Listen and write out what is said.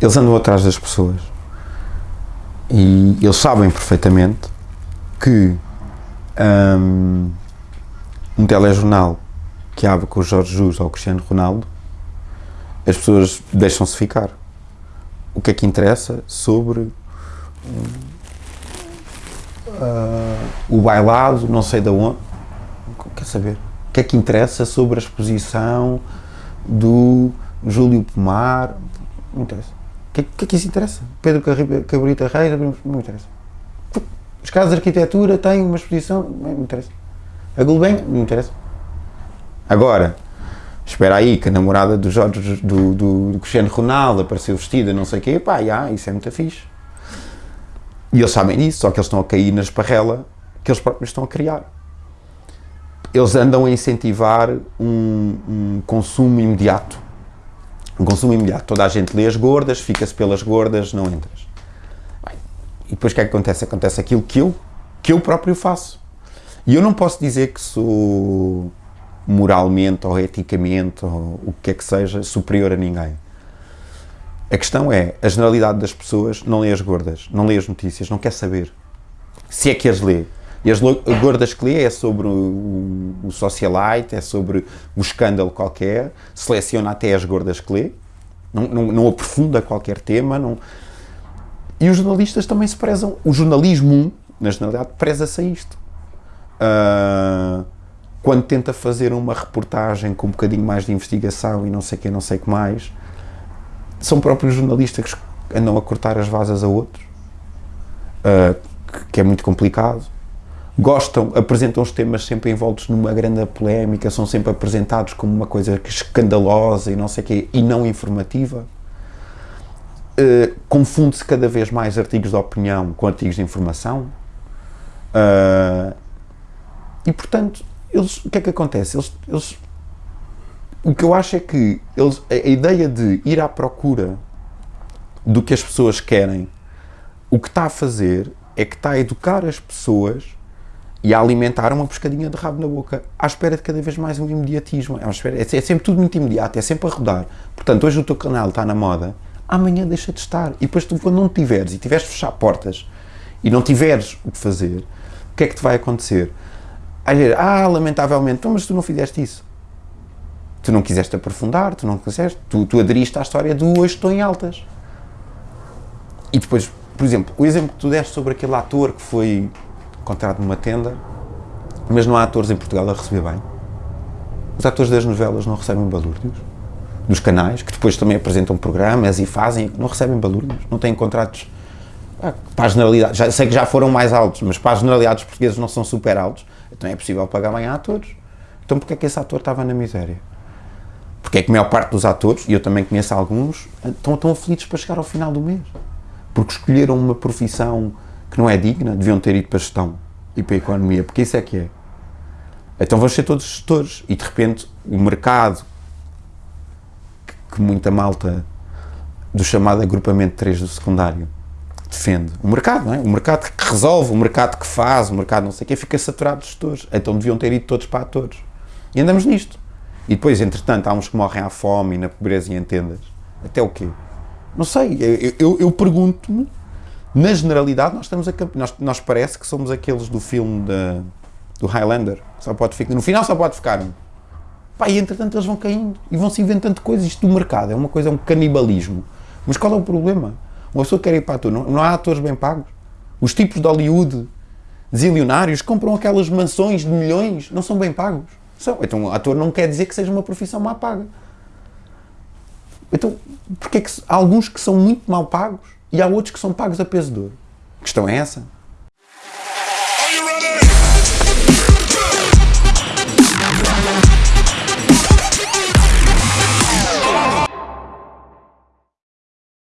eles andam atrás das pessoas e eles sabem perfeitamente que um, um telejornal que abre com o Jorge Jus ou o Cristiano Ronaldo, as pessoas deixam-se ficar. O que é que interessa sobre uh, o bailado, não sei de onde, quer saber? O que é que interessa sobre a exposição do Júlio Pomar? Não interessa. Que, que é que isso interessa? Pedro Cabrita Reis? Não interessa. Os casos de arquitetura têm uma exposição? Não interessa. A Gulbenkian? Não interessa. Agora, espera aí que a namorada do Jorge, do, do, do Cristiano Ronaldo apareceu vestida, não sei o quê, pá, já, isso é muito fixe. E eles sabem disso, só que eles estão a cair na esparrela que eles próprios estão a criar. Eles andam a incentivar um, um consumo imediato. Um consumo imediato. Toda a gente lê as gordas, fica-se pelas gordas, não entras. Bem, e depois o que é que acontece? Acontece aquilo que eu, que eu próprio faço. E eu não posso dizer que sou moralmente ou eticamente ou o que é que seja superior a ninguém. A questão é, a generalidade das pessoas não lê as gordas, não lê as notícias, não quer saber. Se é que as lê. E as gordas que lê é sobre o, o socialite, é sobre o escândalo qualquer, seleciona até as gordas que lê, não, não, não aprofunda qualquer tema. Não... E os jornalistas também se prezam. O jornalismo, na generalidade, preza-se a isto. Uh, quando tenta fazer uma reportagem com um bocadinho mais de investigação e não sei o que, não sei o que mais, são próprios jornalistas que andam a cortar as vasas a outros, uh, que é muito complicado. Gostam, apresentam os temas sempre envoltos numa grande polémica, são sempre apresentados como uma coisa escandalosa e não sei quê, e não informativa. Uh, Confunde-se cada vez mais artigos de opinião com artigos de informação. Uh, e, portanto, eles, o que é que acontece? Eles, eles, o que eu acho é que eles, a, a ideia de ir à procura do que as pessoas querem, o que está a fazer é que está a educar as pessoas e a alimentar uma pescadinha de rabo na boca, à espera de cada vez mais um imediatismo. É, espera, é, é sempre tudo muito imediato, é sempre a rodar. Portanto, hoje o teu canal está na moda, amanhã deixa de estar. E depois, tu, quando não tiveres e tiveres de fechar portas e não tiveres o que fazer, o que é que te vai acontecer? Às vezes, ah, lamentavelmente, então, mas tu não fizeste isso. Tu não quiseste aprofundar, tu não quiseste, tu, tu aderiste à história do hoje estou em altas. E depois, por exemplo, o exemplo que tu deste sobre aquele ator que foi encontrado numa tenda, mas não há atores em Portugal a receber bem. Os atores das novelas não recebem balúrdios. Dos canais, que depois também apresentam programas e fazem, não recebem balúrdios, não têm contratos ah, para a generalidade. Já, sei que já foram mais altos, mas para a generalidade dos portugueses não são super altos. Então é possível pagar bem a atores. Então porquê é que esse ator estava na miséria? Porque é que a maior parte dos atores, e eu também conheço alguns, estão tão aflitos para chegar ao final do mês. Porque escolheram uma profissão que não é digna, deviam ter ido para a gestão e para a economia, porque isso é que é. Então vão ser todos gestores e de repente o mercado que muita malta do chamado agrupamento 3 do secundário defende. O mercado, não é? O mercado que resolve, o mercado que faz, o mercado não sei o quê, fica saturado de gestores. Então deviam ter ido todos para atores. E andamos nisto. E depois, entretanto, há uns que morrem à fome e na pobreza e em tendas. Até o quê? Não sei. Eu, eu, eu pergunto-me, na generalidade, nós estamos a nós, nós parece que somos aqueles do filme da, do Highlander. Só pode ficar, no final só pode ficar um. Pá, e entretanto eles vão caindo e vão se inventando coisas. Isto do mercado é uma coisa, é um canibalismo. Mas qual é o problema? Uma pessoa quer ir para ator, não, não há atores bem pagos? Os tipos de Hollywood, zilionários, compram aquelas mansões de milhões, não são bem pagos. São. Então, ator não quer dizer que seja uma profissão mal paga. Então, porque é que alguns que são muito mal pagos e há outros que são pagos a peso de ouro? A questão é essa.